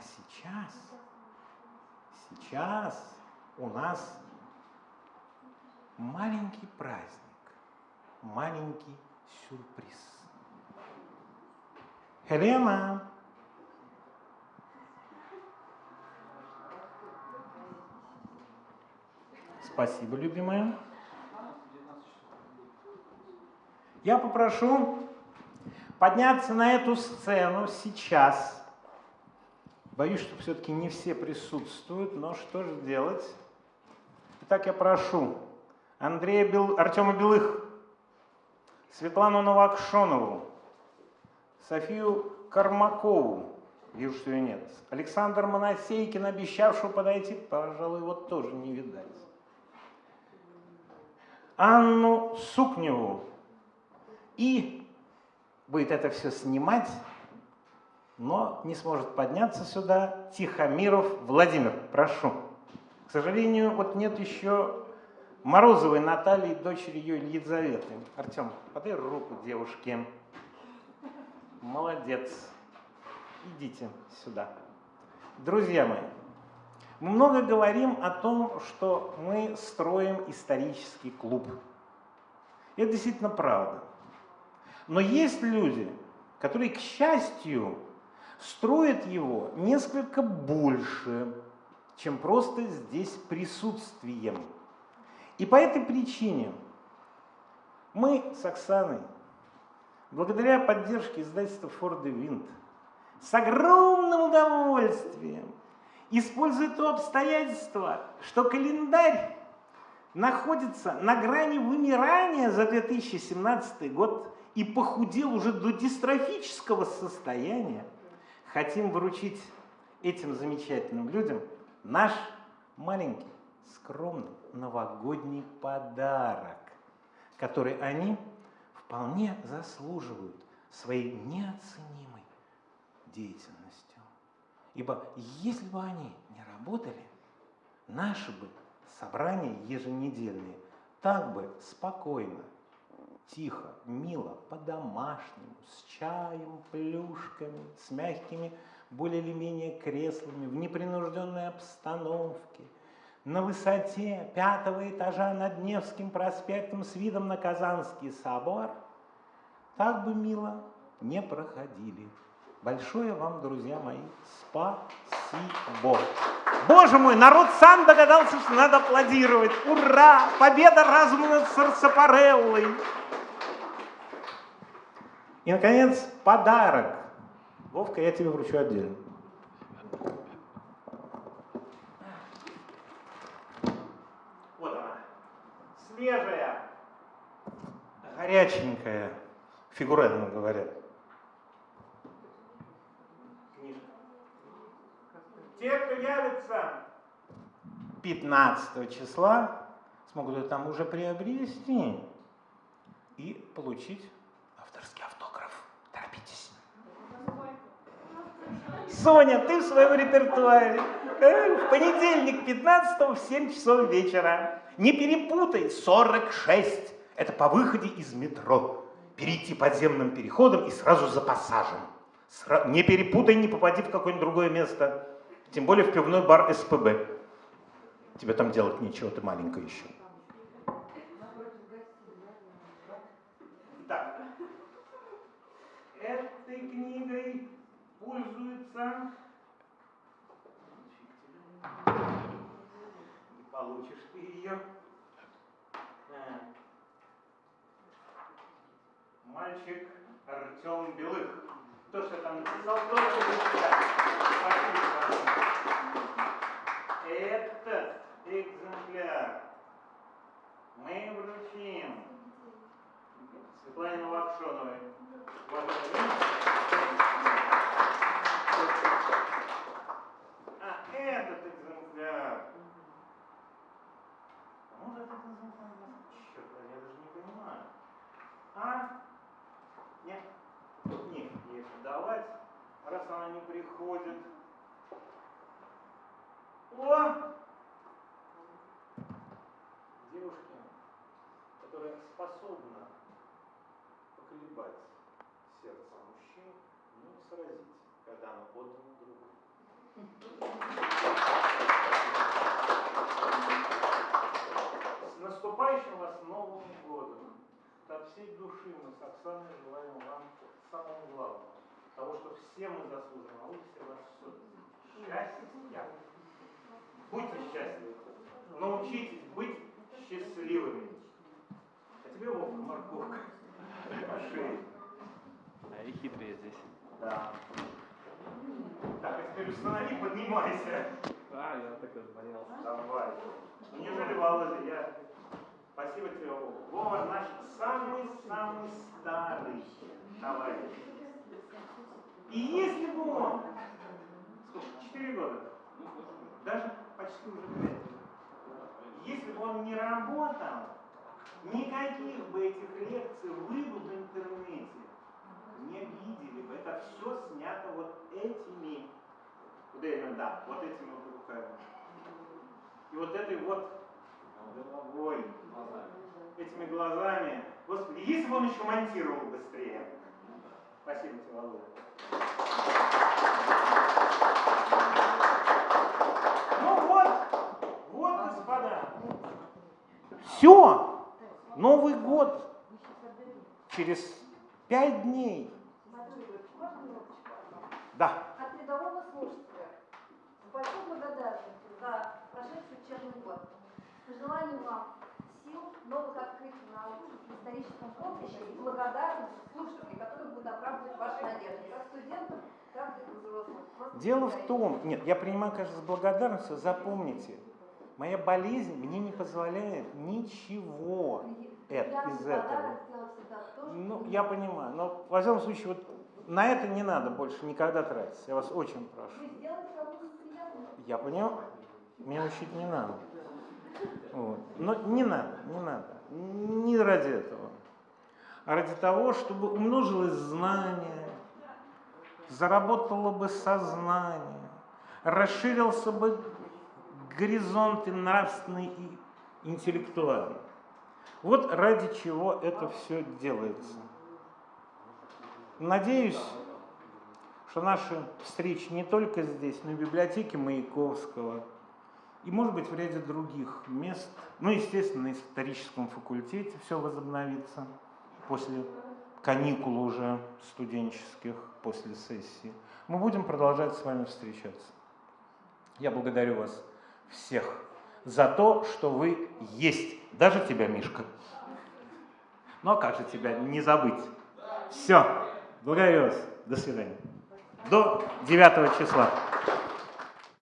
сейчас, сейчас у нас маленький праздник, маленький сюрприз. Хелена, Спасибо, любимая. Я попрошу подняться на эту сцену сейчас. Боюсь, что все-таки не все присутствуют, но что же делать? Итак, я прошу Андрея Бел... Артема Белых, Светлану Новокшонову, Софию Кармакову, вижу, что ее нет, Александр Моносейкин, обещавшего подойти, пожалуй, его тоже не видать. Анну Сукневу. И будет это все снимать, но не сможет подняться сюда Тихомиров Владимир. Прошу. К сожалению, вот нет еще Морозовой Натальи, дочери ее Елизаветы. Артем, подай руку девушке. Молодец. Идите сюда. Друзья мои, мы много говорим о том, что мы строим исторический клуб. Это действительно правда. Но есть люди, которые, к счастью, строят его несколько больше, чем просто здесь присутствием. И по этой причине мы с Оксаной, благодаря поддержке издательства Форд и Винт, с огромным удовольствием использует то обстоятельство, что календарь находится на грани вымирания за 2017 год и похудел уже до дистрофического состояния, хотим вручить этим замечательным людям наш маленький, скромный новогодний подарок, который они вполне заслуживают своей неоценимой деятельностью. Ибо если бы они не работали, наши бы собрания еженедельные так бы спокойно, тихо, мило, по-домашнему, с чаем, плюшками, с мягкими более или менее креслами, в непринужденной обстановке, на высоте пятого этажа над Невским проспектом с видом на Казанский собор, так бы мило не проходили. Большое вам, друзья мои, спасибо. Боже мой, народ сам догадался, что надо аплодировать. Ура! Победа разума над Сарсапареллой. И, наконец, подарок. Вовка, я тебе вручу отдельно. Вот она. Свежая, горяченькая, фигурально говорят. Те, кто явится 15 числа, смогут это там уже приобрести и получить Соня, ты в своем репертуаре. Э, в понедельник 15 в 7 часов вечера. Не перепутай, 46. Это по выходе из метро. Перейти подземным переходом и сразу за пассажем. Не перепутай, не попади в какое-нибудь другое место. Тем более в пивной бар СПБ. Тебе там делать нечего, ты маленькая еще. Так. Этой книгой пользуется... Не получишь ты ее. А. Мальчик Артем Белых. То, что там написал, будет Спасибо. Этот экземпляр мы вручим Светлане Новокшоновой. Вот а этот экземпляр. Кому же этот экземпляр? Черт, я даже не понимаю. А? Нет, нет, ей давать, раз она не приходит. О! Девушке, которая способна поколебать сердце мужчин, но не сразить, когда оно отдано другу. С наступающим вас Новым годом! От всей души мы с Оксаной желаем вам самого главного, того, что все мы заслужим, а вы все вас счастья. Будьте счастливы. Научитесь быть счастливыми. А тебе, Вовка, морковка по шее. А и хитрые здесь. Да. Так, а теперь установи, поднимайся. А, я так разболелся. Давай. Неужели, Володя, я... Спасибо тебе, Вова. Вова наш самый-самый старый товарищ. И если бы он... Сколько? Четыре года? Даже почти уже пять. Если бы он не работал, никаких бы этих лекций вы бы в интернете не видели бы. Это все снято вот этими, куда именно, да, вот этими вот руками. И вот этой вот головой, этими глазами. Господи, если бы он еще монтировал быстрее. Спасибо тебе, Володя. Ну вот, вот, господа. Все. Новый год. Через пять дней. Да. От рядового слушателя с большой благодарностью за прошедший учебный год. Пожеланием вам сил, новых открытий на историческом поприще и благодарность слушателей, которые будут оправдывать ваши надежды, как студентов, так и взрослых. Дело в том, нет, я принимаю, конечно, с благодарностью, запомните, моя болезнь мне не позволяет ничего это, из в этого. Ну, я понимаю, но, во всяком случае, вот на это не надо больше никогда тратить, я вас очень прошу. Я понял, меня учить не надо. Вот. Но не надо, не надо. Не ради этого. А ради того, чтобы умножилось знание, заработало бы сознание, расширился бы горизонт и нравственный и интеллектуальный. Вот ради чего это все делается. Надеюсь, что наши встречи не только здесь, но и в библиотеке Маяковского, и, может быть, в ряде других мест, ну, естественно, на историческом факультете все возобновится после каникул уже студенческих, после сессии. Мы будем продолжать с вами встречаться. Я благодарю вас всех за то, что вы есть. Даже тебя, Мишка. Ну а как же тебя не забыть? Все. Благодарю вас. До свидания. До 9 числа.